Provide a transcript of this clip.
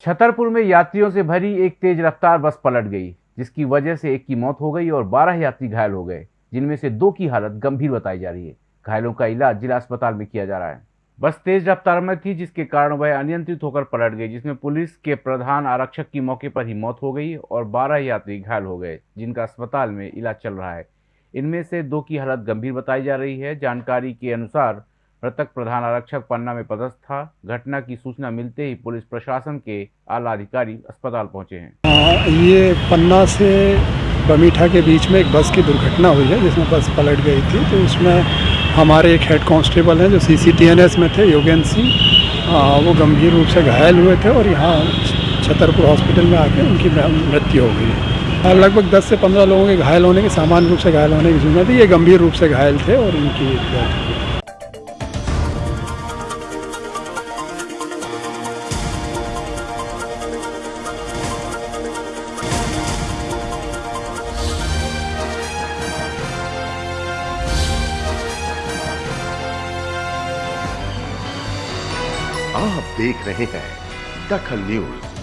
छतरपुर में यात्रियों से भरी एक तेज रफ्तार बस पलट गई, जिसकी वजह से एक की मौत हो गई और 12 यात्री घायल हो गए, जिनमें से दो की हालत गंभीर बताई जा रही है। घायलों का इलाज जिला अस्पताल में किया जा रहा है। बस तेज रफ्तार में थी, जिसके कारण वह अनियंत्रित होकर पलट गई, जिसमें पुलिस के प्रधान आरक्षक की मौके पर ही मौत हो गई और बारह यात्री घायल हो गए, जिनका अस्पताल में इलाज चल रहा है। इनमें से दो की हालत गंभीर बताई जा रही है। जानकारी के अनुसार मृतक प्रधान आरक्षक पन्ना में पदस्थ था। घटना की सूचना मिलते ही पुलिस प्रशासन के आला अधिकारी अस्पताल पहुँचे हैं। आ, ये पन्ना से बमीठा के बीच में एक बस की दुर्घटना हुई है जिसमें बस पलट गई थी। तो उसमें हमारे एक हेड कांस्टेबल हैं जो C C T N S में थे योगेंद्र सिंह। वो गंभीर रूप से घायल हुए थे और यहाँ छतरपुर हॉस्पिटल में आके उनकी मृत्यु हो गई। लगभग 10 से 15 लोगों के घायल होने के सामान्य रूप से घायल होने की सूचना थी। ये गंभीर रूप से घायल थे और इनकी आप देख रहे हैं दखल न्यूज़।